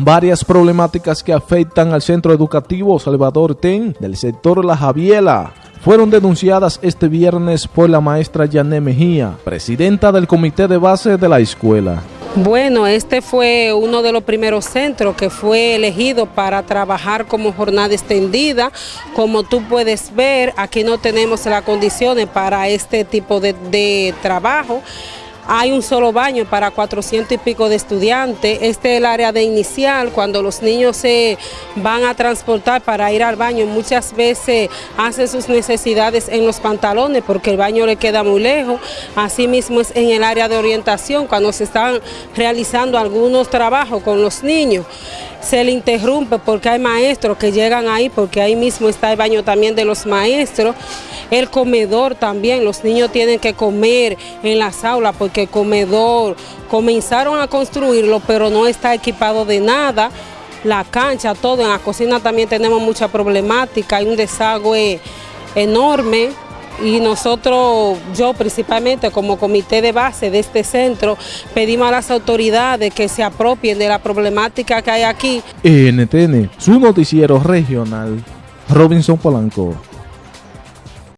varias problemáticas que afectan al centro educativo Salvador Ten del sector La Javiela fueron denunciadas este viernes por la maestra Yané Mejía, presidenta del comité de base de la escuela. Bueno, este fue uno de los primeros centros que fue elegido para trabajar como jornada extendida. Como tú puedes ver, aquí no tenemos las condiciones para este tipo de, de trabajo hay un solo baño para 400 y pico de estudiantes. Este es el área de inicial, cuando los niños se van a transportar para ir al baño, muchas veces hacen sus necesidades en los pantalones porque el baño le queda muy lejos. Asimismo es en el área de orientación, cuando se están realizando algunos trabajos con los niños se le interrumpe porque hay maestros que llegan ahí, porque ahí mismo está el baño también de los maestros, el comedor también, los niños tienen que comer en las aulas porque el comedor comenzaron a construirlo pero no está equipado de nada, la cancha, todo, en la cocina también tenemos mucha problemática, hay un desagüe enorme, y nosotros, yo principalmente como comité de base de este centro, pedimos a las autoridades que se apropien de la problemática que hay aquí. NTN, su noticiero regional, Robinson Polanco.